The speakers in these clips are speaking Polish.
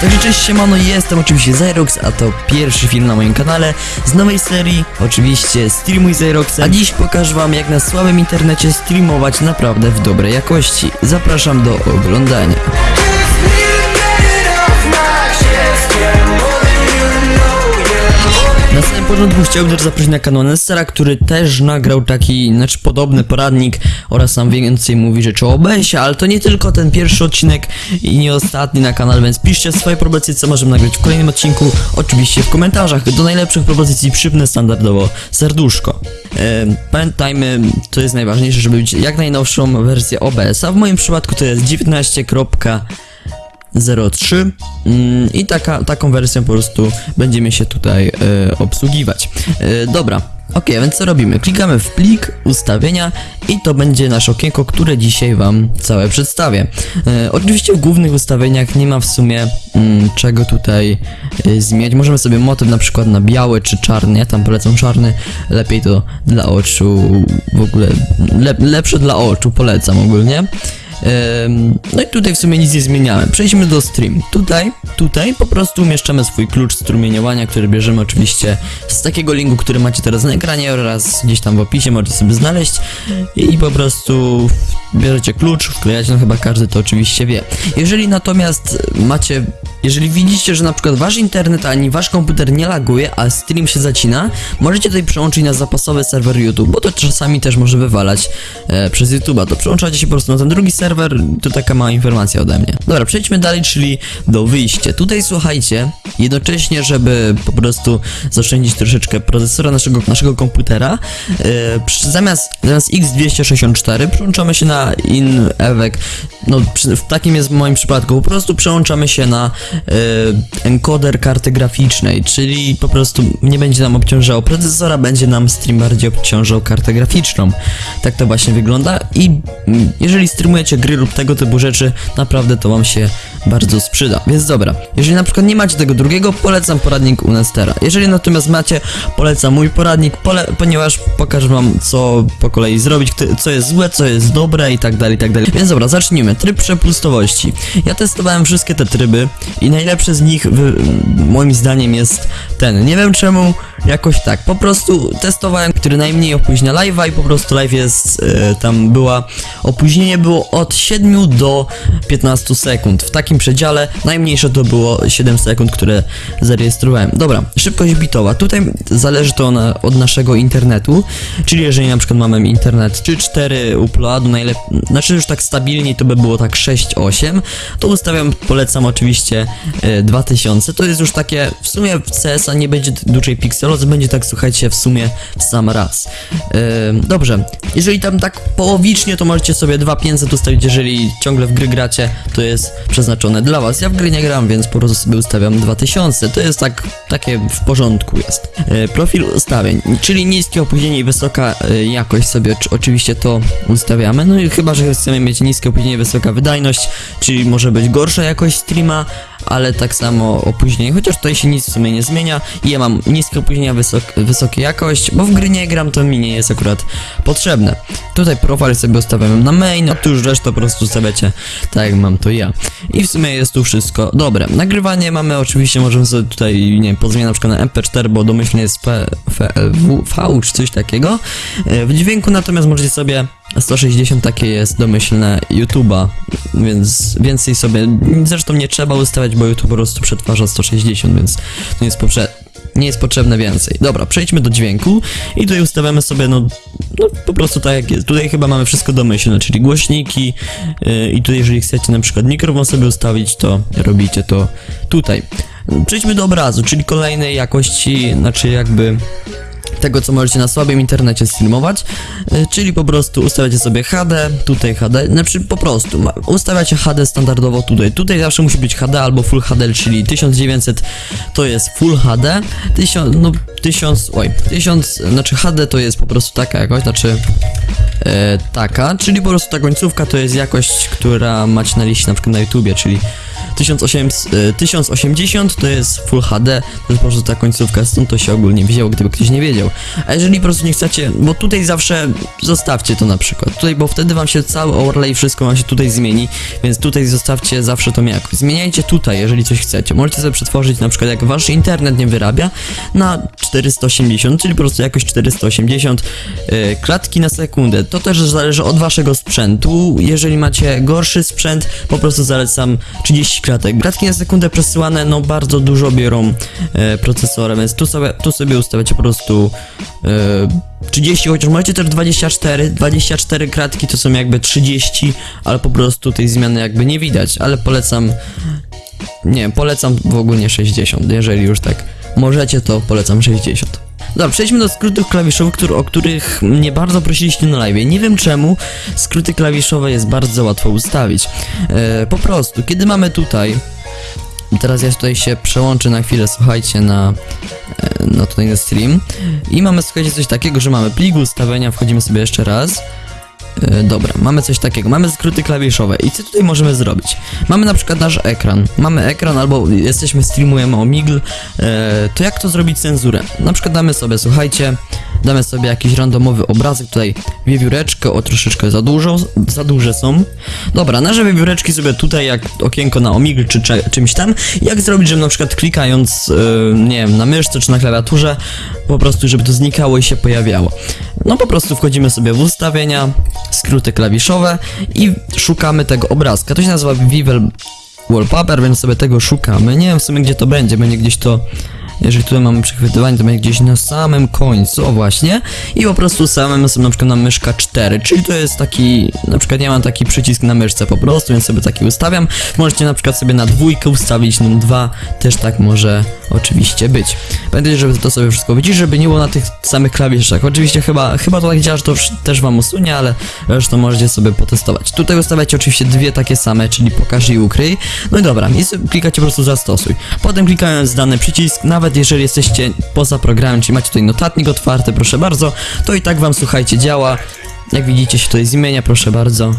Także cześć siemano, jestem oczywiście Zyrox, a to pierwszy film na moim kanale z nowej serii, oczywiście Streamuj Zyroxa. A dziś pokażę wam jak na słabym internecie streamować naprawdę w dobrej jakości. Zapraszam do oglądania. Początku chciałbym też zaprosić na kanał Nessera, który też nagrał taki, znaczy podobny poradnik oraz sam więcej mówi rzeczy o OBS-ie, ale to nie tylko ten pierwszy odcinek i nie ostatni na kanale, więc piszcie swoje propozycje, co możemy nagrać w kolejnym odcinku, oczywiście w komentarzach. Do najlepszych propozycji przypnę standardowo serduszko. Ehm, pamiętajmy, to jest najważniejsze, żeby mieć jak najnowszą wersję OBS-a, w moim przypadku to jest 19. 03 mm, i taka, taką wersją po prostu będziemy się tutaj e, obsługiwać. E, dobra, ok, więc co robimy? Klikamy w plik, ustawienia i to będzie nasze okienko, które dzisiaj Wam całe przedstawię. E, oczywiście w głównych ustawieniach nie ma w sumie mm, czego tutaj zmieniać. Możemy sobie motyw na przykład na biały czy czarny, ja tam polecam czarny, lepiej to dla oczu, w ogóle lep, lepsze dla oczu, polecam ogólnie. No i tutaj w sumie nic nie zmieniałem. Przejdźmy do stream. Tutaj, tutaj po prostu umieszczamy swój klucz strumieniowania, który bierzemy oczywiście z takiego linku, który macie teraz na ekranie oraz gdzieś tam w opisie możecie sobie znaleźć i po prostu bierzecie klucz, wklejacie, no chyba każdy to oczywiście wie. Jeżeli natomiast macie jeżeli widzicie, że na przykład wasz internet ani wasz komputer nie laguje, a stream się zacina, możecie tutaj przełączyć na zapasowy serwer YouTube, bo to czasami też może wywalać e, przez YouTube'a. To przełączacie się po prostu na ten drugi serwer, to taka mała informacja ode mnie. Dobra, przejdźmy dalej, czyli do wyjścia. Tutaj słuchajcie, jednocześnie, żeby po prostu zaoszczędzić troszeczkę procesora naszego, naszego komputera, przy, zamiast, zamiast X264 przełączamy się na InEvec. No, przy, w takim jest w moim przypadku, po prostu przełączamy się na e, encoder karty graficznej, czyli po prostu nie będzie nam obciążało procesora, będzie nam stream bardziej obciążał kartę graficzną. Tak to właśnie wygląda i mm, jeżeli streamujecie gry lub tego typu rzeczy, naprawdę to wam się bardzo sprzyda. Więc dobra, jeżeli na przykład nie macie tego drugiego, polecam poradnik u Nestera. Jeżeli natomiast macie, polecam mój poradnik, pole ponieważ pokażę wam co po kolei zrobić, co jest złe, co jest dobre i tak dalej, i tak dalej. Więc dobra, zacznijmy. Tryb przepustowości. Ja testowałem wszystkie te tryby i najlepszy z nich moim zdaniem jest ten. Nie wiem czemu, jakoś tak. Po prostu testowałem, który najmniej opóźnia live'a i po prostu live jest, e, tam była, opóźnienie było od 7 do 15 sekund. W takim przedziale najmniejsze to było 7 sekund, które zarejestrowałem. Dobra, szybkość bitowa. Tutaj zależy to na, od naszego internetu, czyli jeżeli na przykład mamy internet czy 4 uploadu, najlepiej, znaczy już tak stabilniej to by było tak 6-8, to ustawiam, polecam oczywiście e, 2000, to jest już takie, w sumie w CS-a nie będzie dużej pikselozy, będzie tak słuchajcie w sumie w sam raz. E, dobrze, jeżeli tam tak połowicznie, to możecie sobie 2500 ustawić, jeżeli ciągle w gry gracie, to jest przeznaczone dla was. Ja w gry nie gram, więc po prostu sobie ustawiam 2000, to jest tak, takie w porządku jest. E, profil ustawień, czyli niskie opóźnienie i wysoka e, jakość sobie oczy- oczywiście to ustawiamy, no i chyba, że chcemy mieć niskie opóźnienie, wysoka wydajność, czyli może być gorsza jakość streama, ale tak samo opóźnienie, chociaż tutaj się nic w sumie nie zmienia i ja mam niskie opóźnienia, wysok, wysokie jakość, bo w gry nie gram, to mi nie jest akurat potrzebne. Tutaj profil sobie ustawiamy na main, a tu już resztę po prostu ustawiacie tak jak mam to ja. I w sumie jest tu wszystko dobre. Nagrywanie mamy oczywiście, możemy sobie tutaj, nie wiem, pozmieniać na przykład na MP4, bo domyślnie jest P, FLV, V czy coś takiego. E, W dźwięku natomiast możecie sobie 160 takie jest domyślne YouTube'a, więc więcej sobie, zresztą nie trzeba ustawiać, bo YouTube po prostu przetwarza 160, więc to nie jest poprze nie jest potrzebne więcej. Dobra, przejdźmy do dźwięku i tutaj ustawiamy sobie, no, no po prostu tak jak jest. Tutaj chyba mamy wszystko domyślne, czyli głośniki yy, i tutaj jeżeli chcecie na przykład mikrofon sobie ustawić, to robicie to tutaj. Przejdźmy do obrazu, czyli kolejnej jakości, znaczy jakby tego, co możecie na słabym internecie streamować, y, czyli po prostu ustawiacie sobie HD, tutaj HD, znaczy po prostu ustawiacie HD standardowo tutaj, tutaj zawsze musi być HD albo Full HD, czyli 1900 to jest Full HD, 1000, no 1000, oj, 1000, znaczy HD to jest po prostu taka jakość, znaczy e, taka, czyli po prostu ta końcówka to jest jakość, która macie na liście na przykład na YouTubie, czyli 1800, e, 1080 to jest Full HD, to jest po prostu ta końcówka, stąd to się ogólnie wzięło, gdyby ktoś nie wiedział. A jeżeli po prostu nie chcecie, bo tutaj zawsze zostawcie to na przykład, tutaj, bo wtedy wam się cały overlay, wszystko wam się tutaj zmieni, więc tutaj zostawcie zawsze tą jakość. Zmieniajcie tutaj, jeżeli coś chcecie. Możecie sobie przetworzyć na przykład, jak wasz internet nie wyrabia, na 480, czyli po prostu jakość 480 e, klatki na sekundę. To też zależy od waszego sprzętu. Jeżeli macie gorszy sprzęt, po prostu zalecam 30 klatek. Klatki na sekundę przesyłane, no bardzo dużo biorą e, więc tu sobie, tu sobie ustawiacie po prostu e, 30, chociaż możecie też 24, 24 kratki to są jakby 30, ale po prostu tej zmiany jakby nie widać, ale polecam nie, polecam w ogóle 60, jeżeli już tak możecie, to polecam 60. Dobra, przejdźmy do skrótów klawiszowych, który, o których mnie bardzo prosiliście na live. Nie wiem czemu skróty klawiszowe jest bardzo łatwo ustawić. E, po prostu, kiedy mamy tutaj Teraz ja tutaj się przełączę na chwilę, słuchajcie, na, e, na tutaj na stream. I mamy, słuchajcie, coś takiego, że mamy plik ustawienia, wchodzimy sobie jeszcze raz. E, Dobra, mamy coś takiego, mamy skróty klawiszowe i co tutaj możemy zrobić? Mamy na przykład nasz ekran, mamy ekran albo jesteśmy, streamujemy o Migl, e, to jak to zrobić cenzurę? Na przykład damy sobie, słuchajcie, damy sobie jakiś randomowy obrazek, tutaj wiewióreczkę, o troszeczkę za dużo, za duże są. Dobra, nasze wiewióreczki sobie tutaj jak okienko na Omigl czy cze- czymś tam, jak zrobić, żeby na przykład klikając, e, nie wiem, na myszce czy na klawiaturze, po prostu żeby to znikało i się pojawiało. No po prostu wchodzimy sobie w ustawienia, skróty klawiszowe i szukamy tego obrazka. To się nazywa Vivel Wallpaper, więc sobie tego szukamy. Nie wiem w sumie gdzie to będzie, będzie gdzieś to... Jeżeli tutaj mamy przechwytywanie, to będzie gdzieś na samym końcu, o właśnie. I po prostu samym sobie na przykład na myszka 4, czyli to jest taki, na przykład ja mam taki przycisk na myszce po prostu, więc sobie taki ustawiam. Możecie na przykład sobie na dwójkę ustawić, num 2 też tak może oczywiście być. Pamiętajcie, żeby to sobie wszystko wyciszyć, żeby nie było na tych samych klawiszach. Oczywiście chyba, chyba to tak działa, że to też wam usunie, ale resztę możecie sobie potestować. Tutaj ustawiacie oczywiście dwie takie same, czyli pokaż i ukryj. No i dobra, i klikacie po prostu zastosuj. Potem klikając dany przycisk, nawet jeżeli jesteście poza programem, czyli macie tutaj notatnik otwarty, proszę bardzo, to i tak wam słuchajcie działa. Jak widzicie się tutaj zmienia, proszę bardzo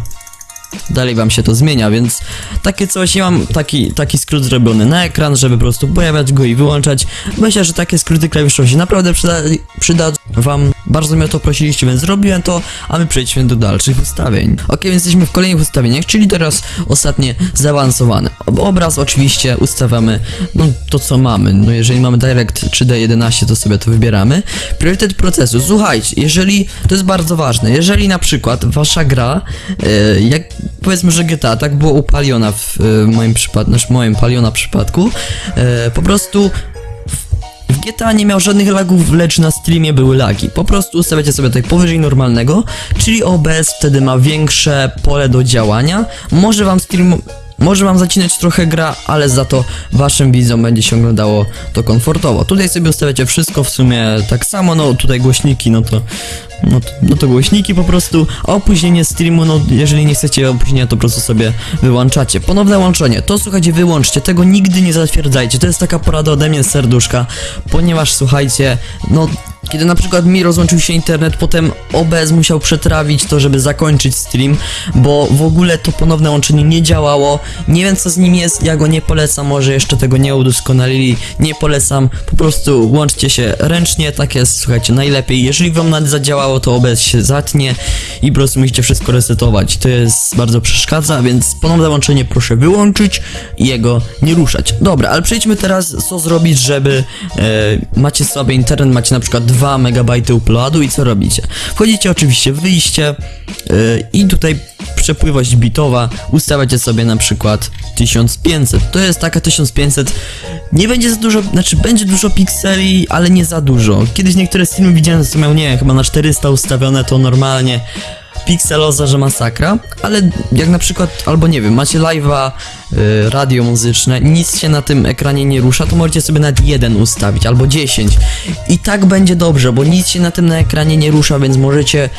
dalej wam się to zmienia, więc takie coś, ja mam taki, taki skrót zrobiony na ekran, żeby po prostu pojawiać go i wyłączać. Myślę, że takie skróty klawiszowe się naprawdę przyda, przyda wam. Bardzo mnie o to prosiliście, więc zrobiłem to, a my przejdźmy do dalszych ustawień. Ok, więc jesteśmy w kolejnych ustawieniach, czyli teraz ostatnie zaawansowane. Ob- Obraz oczywiście ustawiamy, no to co mamy, no jeżeli mamy Direct 3D11, to sobie to wybieramy. Priorytet procesu, słuchajcie, jeżeli, to jest bardzo ważne, jeżeli na przykład wasza gra, e, jak powiedzmy, że GTA tak było u Paliona w e, moim przypadku, znaczy moim Paliona przypadku, e, po prostu GTA nie miał żadnych lagów, lecz na streamie były lagi. Po prostu ustawiacie sobie tutaj powyżej normalnego, czyli OBS wtedy ma większe pole do działania. Może wam stream... Może wam zacinać trochę gra, ale za to waszym widzom będzie się oglądało to komfortowo. Tutaj sobie ustawiacie wszystko w sumie tak samo, no tutaj głośniki, no to no no to głośniki po prostu, a opóźnienie streamu, no jeżeli nie chcecie opóźnienia, to po prostu sobie wyłączacie. Ponowne łączenie, to słuchajcie, wyłączcie, tego nigdy nie zatwierdzajcie, to jest taka porada ode mnie serduszka, ponieważ słuchajcie, no kiedy na przykład mi rozłączył się internet, potem OBS musiał przetrawić to, żeby zakończyć stream, bo w ogóle to ponowne łączenie nie działało. Nie wiem co z nim jest, ja go nie polecam, może jeszcze tego nie udoskonalili, nie polecam. Po prostu łączcie się ręcznie, tak jest, słuchajcie, najlepiej. Jeżeli wam nawet zadziałało, to OBS się zatnie i po prostu musicie wszystko resetować. To jest bardzo przeszkadza, więc ponowne łączenie proszę wyłączyć i jego nie ruszać. Dobra, ale przejdźmy teraz, co zrobić, żeby e, macie słaby internet, macie na przykład 2 MB uploadu i co robicie? Wchodzicie oczywiście w wyjście e, i tutaj przepływość bitowa ustawiacie sobie na przykład 1500. To jest taka 1500. Nie będzie za dużo, znaczy będzie dużo pikseli, ale nie za dużo. Kiedyś niektóre streamy widziałem, co miał, nie wiem, chyba na 400 ustawione, to normalnie pikseloza, że masakra, ale jak na przykład, albo nie wiem, macie live'a, y, radio muzyczne, nic się na tym ekranie nie rusza, to możecie sobie nawet jeden ustawić, albo 10 i tak będzie dobrze, bo nic się na tym na ekranie nie rusza, więc możecie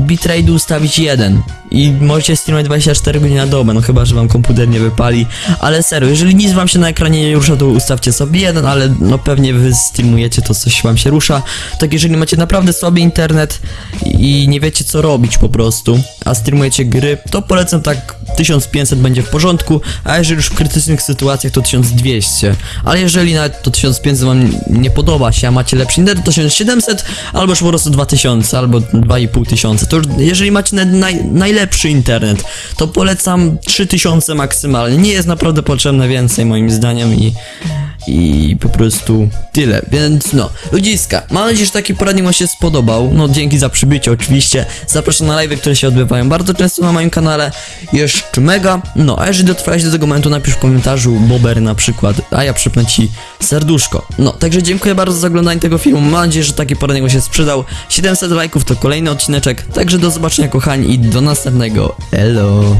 bitrate ustawić jeden. I możecie streamować 24 godziny na dobę, no chyba, że wam komputer nie wypali, ale serio, jeżeli nic wam się na ekranie nie rusza, to ustawcie sobie jeden, ale no pewnie wy streamujecie, to coś wam się rusza, tak jeżeli macie naprawdę słaby internet i nie wiecie co robić, po prostu, a streamujecie gry, to polecam tak 1500 będzie w porządku, a jeżeli już w krytycznych sytuacjach to 1200. Ale jeżeli nawet to 1500 wam nie podoba się, a macie lepszy internet, to 1700 albo już po prostu 2000 albo 2500. To już, jeżeli macie naj, najlepszy internet, to polecam 3000 maksymalnie. Nie jest naprawdę potrzebne więcej moim zdaniem i i po prostu tyle, więc no, ludziska, mam nadzieję, że taki poradnik wam się spodobał, no dzięki za przybycie oczywiście, zapraszam na live, które się odbywają bardzo często na moim kanale, jeszcze mega, no, a jeżeli dotrwałeś do tego momentu, napisz w komentarzu Bober na przykład, a ja przypnę ci serduszko, no, także dziękuję bardzo za oglądanie tego filmu, mam nadzieję, że taki poradnik wam się sprzedał, 700 lajków to kolejny odcineczek, także do zobaczenia kochani i do następnego, elo.